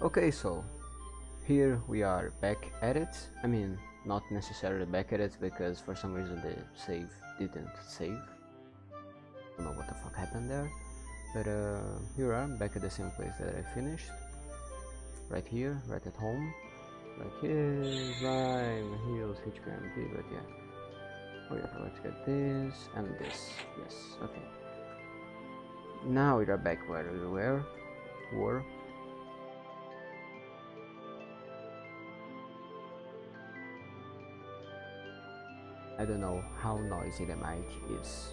Okay, so here we are back at it. I mean, not necessarily back at it because for some reason the save didn't save. I don't know what the fuck happened there. But uh, here I am back at the same place that I finished. Right here, right at home. Like here, slime, heals, HP, but yeah. Oh yeah, let's get this and this. Yes, okay. Now we are back where we were. Were. I don't know how noisy the mic is.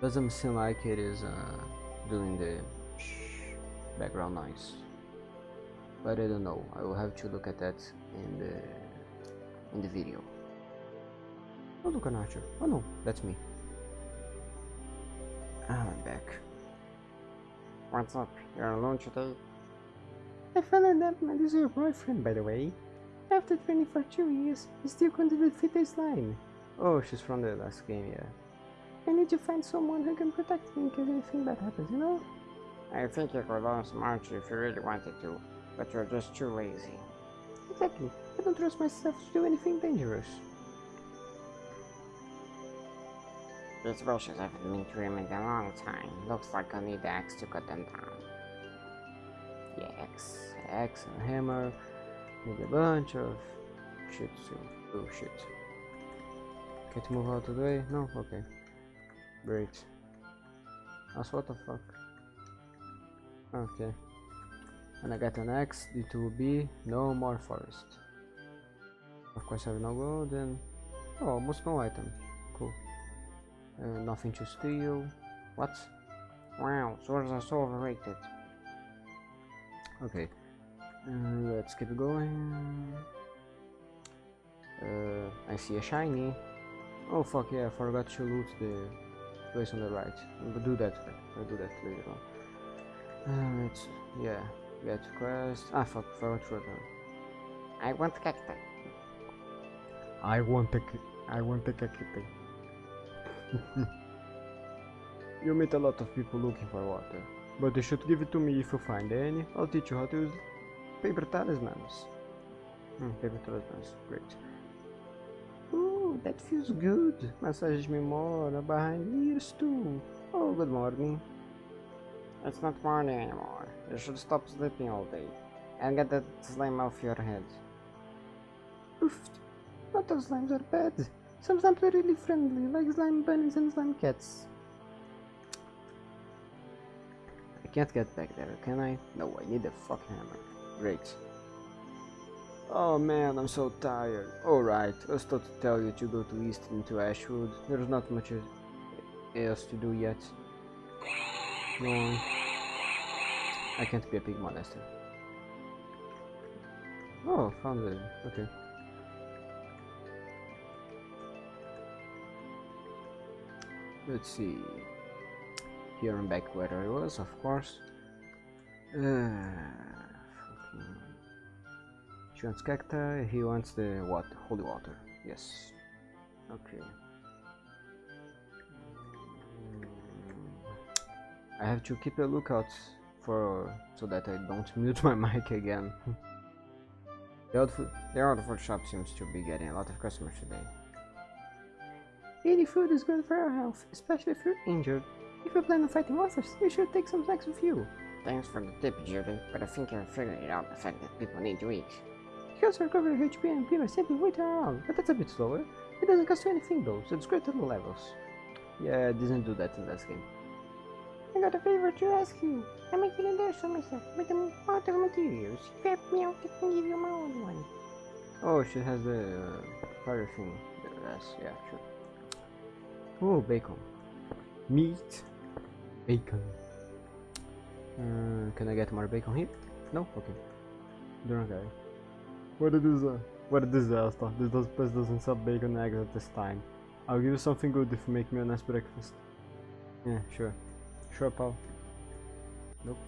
Doesn't seem like it is uh, doing the background noise. But I don't know. I will have to look at that in the in the video. Oh look an archer. Oh no, that's me. Ah, I'm back. What's up? You're alone today? I found out that my is your boyfriend, by the way. After training for two years, he still couldn't defeat the slime. Oh, she's from the last game, yeah. I need to find someone who can protect me in case anything bad happens, you know? I think you could learn some archery if you really wanted to, but you're just too lazy. Exactly. I don't trust myself to do anything dangerous. These bushes haven't been trimmed in a long time. Looks like I need the axe to cut them down. Yeah, axe, axe and hammer. Need a bunch of shit too. Oh shit. Can't move out of the way? No? Okay. Great. Also, what the fuck? Okay. And I got an X, D2B, no more forest. Of course I have no gold and... Oh, almost no item. Cool. Uh, nothing to steal. What? Wow, swords are so overrated. Okay. Uh, let's keep going. Uh, I see a shiny. Oh fuck yeah, I forgot to loot the place on the right. But do that. I'll do that later on. Uh, it's yeah. Get quest. Ah fuck, forgot to I want a cacti. I want a I want a cacti. you meet a lot of people looking for water, but you should give it to me if you find any. I'll teach you how to use paper talismans. Hmm, paper talismans, great. Ooh, that feels good. Massage me more behind ears too. Oh, good morning. It's not morning anymore. You should stop sleeping all day. And get that slime off your head. Oof. Not all slimes are bad. Some slimes are really friendly, like slime bunnies and slime cats. I can't get back there, can I? No, I need a fucking hammer. Great. Oh man, I'm so tired. Alright, I was told to tell you to go to east into Ashwood. There's not much else to do yet. No. I can't be a pig monster. Oh, found it. Okay. Let's see. Here I'm back where I was, of course. Uh, she wants cacti, he wants the what? Holy water. Yes. Okay. I have to keep a lookout for so that I don't mute my mic again. the outfit the outfit shop seems to be getting a lot of customers today. Eating food is good for your health, especially if you're injured. If you plan on fighting monsters, you should take some snacks with you. Thanks for the tip, Judy, but I think you're figuring it out the fact that people need to eat. You also recover HP and MP by simply waiting around, but that's a bit slower. It doesn't cost you anything though, so it's great at the levels. Yeah, I didn't do that in this game. I got a favor to ask you. I'm making a dish for myself with the water materials. If you help me out, I can give you my own one. Oh, she has the uh, fire thing. Yes, yeah, sure. Oh, bacon. Meat. Bacon. Uh, can I get more bacon here? No? Okay. Drunk guy. What a disaster. What a disaster. This does, place doesn't sell bacon eggs at this time. I'll give you something good if you make me a nice breakfast. Yeah, sure. Sure, pal. Nope.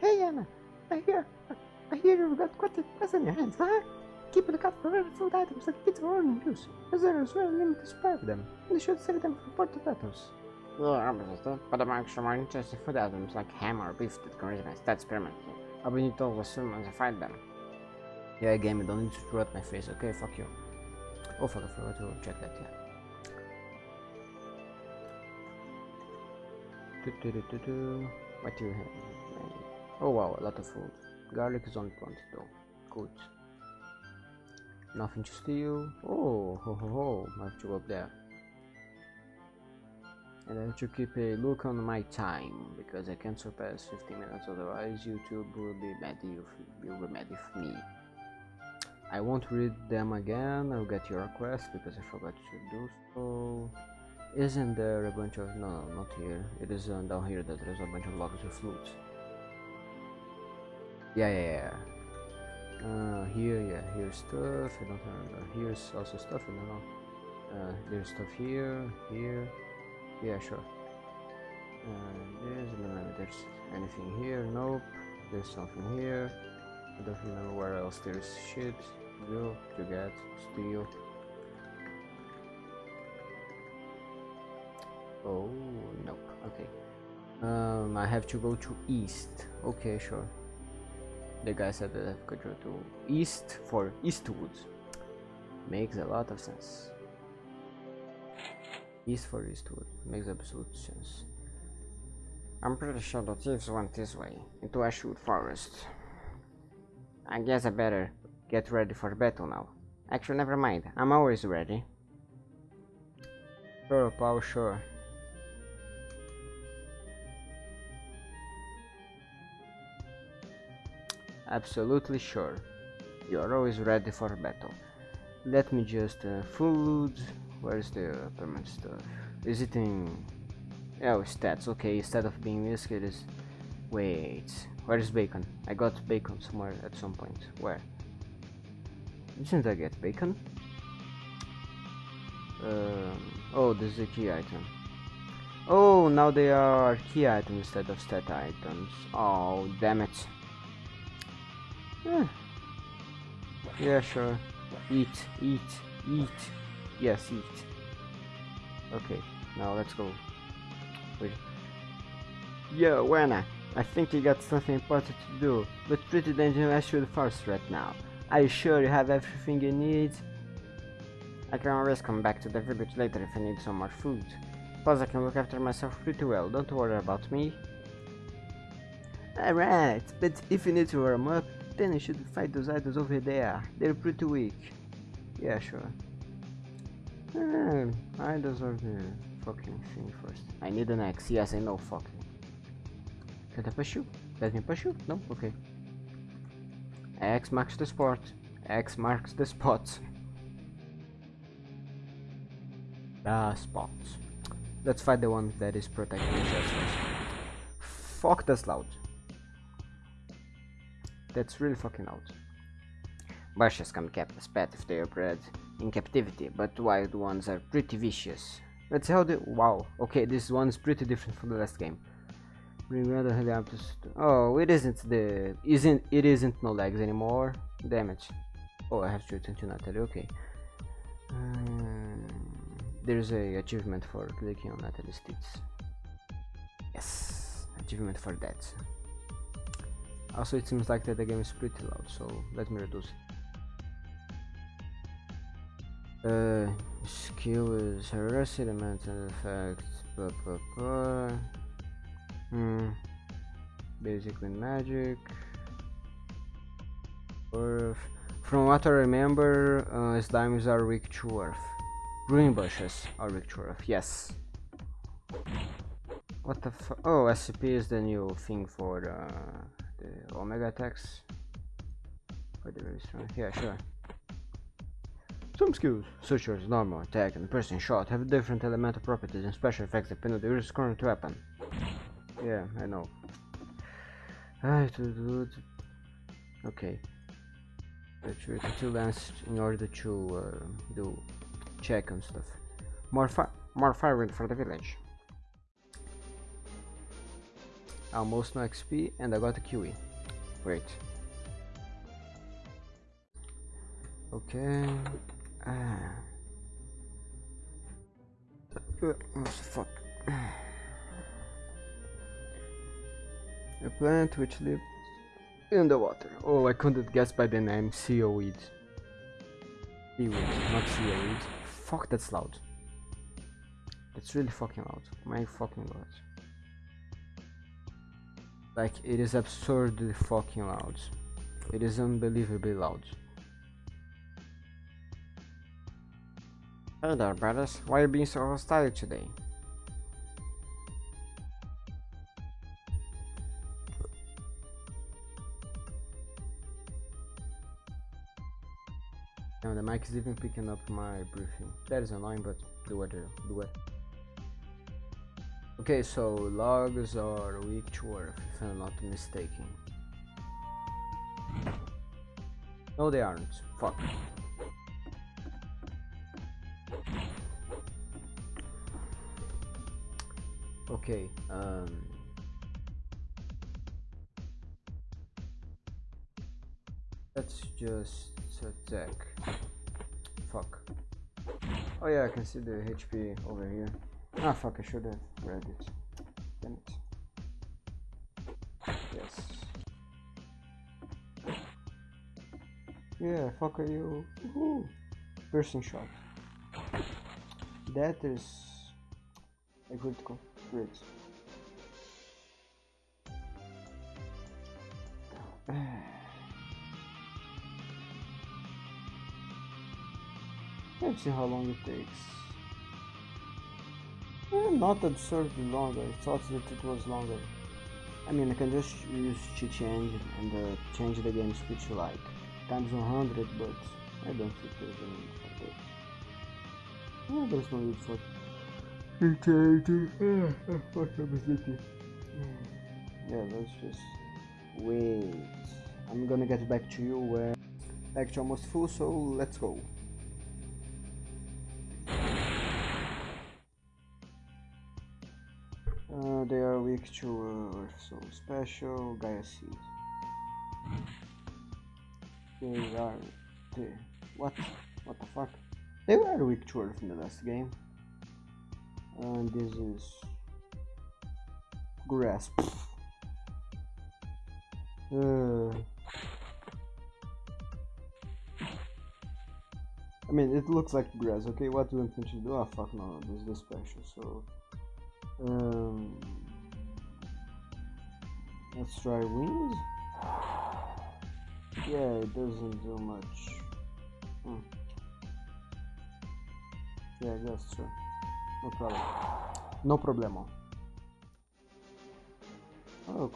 Hey, Anna. I hear, I hear you've got quite a mess on your hands, huh? Keep a lookout for rare food items like pizza or onion juice, as there is very limited supply of them, and you should save them for obviously, but I'm actually more interested in food items like ham or beef that can my stats permanently. I will need to assume as I find them. Yeah, game, you don't need to throw at my face. Okay, fuck you. Oh fuck, I forgot to check that, yeah. What do you have? Oh wow, a lot of food. Garlic is on point though. Good. Nothing to steal. Oh, ho ho ho. I have to go up there. And I have to keep a look on my time because I can't surpass 15 minutes otherwise YouTube will be mad if will be mad with me. I won't read them again, I'll get your request because I forgot to do so. Isn't there a bunch of... no, not here. It is uh, down here that there's a bunch of logs with loot. Yeah, yeah, yeah. Uh, here, yeah, here's stuff, I don't remember. Here's also stuff, I don't know. Uh, there's stuff here, here. Yeah, sure. Uh, there's, there's anything here, nope. There's something here. I don't remember where else there's shit. Go, to get, steal. Oh, nope. Okay. Um, I have to go to east. Okay, sure. The guy said that I have to go to east for Eastwood. Makes a lot of sense. East for Eastwood. Makes absolute sense. I'm pretty sure the thieves went this way, into Ashwood Forest. I guess I better get ready for battle now. Actually, never mind. I'm always ready. Sure, pal, sure. Absolutely sure. You are always ready for battle. Let me just uh, loot. Where's the permanent stuff? Is it in? Oh, stats. Okay, instead of being this, it is. Wait, where is bacon? I got bacon somewhere at some point. Where? Didn't I get bacon? Um, oh, this is a key item. Oh, now they are key items instead of stat items. Oh, damn it. Yeah, yeah sure. Eat, eat, eat. Yes, eat. Okay, now let's go. Wait. Yo, Wena, I think you got something important to do, but pretty dangerous to the forest right now. Are you sure you have everything you need? I can always come back to the village later if I need some more food. Plus I can look after myself pretty well, don't worry about me. Alright, but if you need to warm up, then you should fight those idols over there. They're pretty weak. Yeah, sure. Idols are the fucking thing first. I need an axe. Yes, I know. Fucking. Can I push you? Let me push you? No? Okay. X marks the spot. X marks the spot. The spot. Let's fight the one that is protecting us first. Fuck that's loud. That's really fucking loud. Bushes can keep the pet if they are bred in captivity, but wild ones are pretty vicious. Let's see how the wow. Okay, this one is pretty different from the last game. Bring rather helicopters. Oh, it isn't the isn't it isn't no legs anymore. Damage. Oh, I have to attend to Natalie. Okay. Um, there's a achievement for clicking on Natalie's tits. Yes, achievement for that. Also, it seems like that the game is pretty loud, so let me reduce it. Uh, skill is harassing element and effect. Blah, blah, blah. Hmm. Basically magic. Earth. From what I remember, uh, slimes are weak to earth. Green bushes are weak to earth. Yes. What the fu- Oh, SCP is the new thing for the, the Omega attacks. For the very. Yeah, sure. Some skills, such as normal attack and piercing shot, have different elemental properties and special effects depending on the current weapon. Yeah, I know. I to do. Okay. Let's wait until last in order to uh, do check and stuff. More fi more firewood for the village. Almost no XP and I got a QE. Wait. Okay what the fuck? A plant which lives in the water. Oh, I couldn't guess by the name. Seaweed. Seaweed, not seaweed. Fuck, that's loud. That's really fucking loud. My fucking god. Like, it is absurdly fucking loud. It is unbelievably loud. Hey there, brothers. Why are you being so hostile today? Now the mic is even picking up my breathing. That is annoying, but do it, do it. Okay, so logs are weak earth, if I'm not mistaken. No, they aren't. Fuck. Okay, um... Let's just attack. Fuck. Oh yeah, I can see the HP over here. Ah fuck, I should have read it. Damn it. Yes. Yeah, fuck are you? Woohoo! Piercing shot. That is a critical. Great. Let's see how long it takes. Eh, not absurdly longer. I thought that it was longer. I mean, I can just use cheat change and uh, change the game speed to like times 100, but I don't think there's a need for that. There's no need for yeah, let's just wait. I'm gonna get back to you back to almost full, so let's go. Uh, they are weak to Earth, so special Gaia Seed. They are. They, what? What the fuck? They were weak to Earth in the last game. And this is. Grasp. Uh, I mean, it looks like grass, okay? What do you me to do? Ah, fuck no, this is special, so. Um, let's try wings. Yeah, it doesn't do much. Hmm. Yeah, that's true. No problem. No problemo. Oh.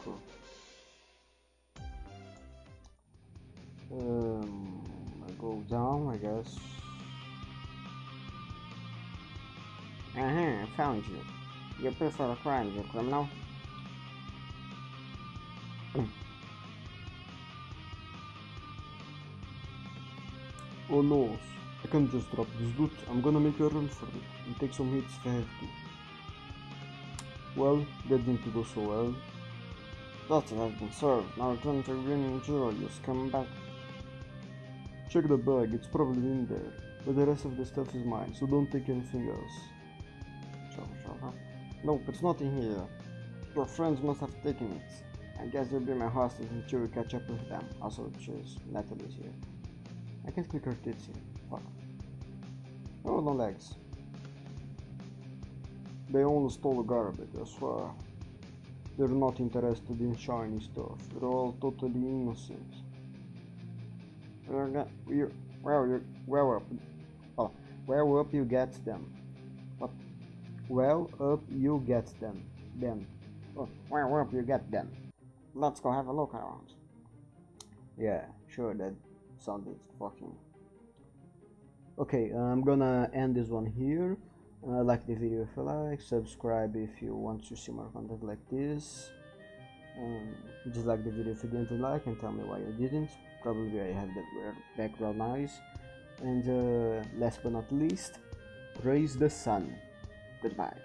Um, I go down, I guess. Uh-huh, I found you. You prefer crimes, you criminal? Oh no, I can't just drop this loot. I'm gonna make a run for it and take some hits if I have to. Well, that didn't go so well. That has been served. Now return to Green Zero, come back. Check the bag, it's probably in there. But the rest of the stuff is mine, so don't take anything else. Nope, it's not in here. Your friends must have taken it. I guess you'll be my hostage until we catch up with them. Also, choose Natalie's here. I can't click her tits here. Oh, no legs. They only stole garbage, I swear. They're not interested in shiny stuff. They're all totally innocent. Well, you, well up. Oh, well up you get them. What? Well up you get them. Them. Oh, well up you get them. Let's go have a look around. Yeah, sure, that sounded fucking... Okay, I'm gonna end this one here. Uh, like the video if you like, subscribe if you want to see more content like this. Um, dislike the video if you didn't like and tell me why you didn't. Probably I have that weird background noise. And uh, last but not least, praise the sun. Goodbye.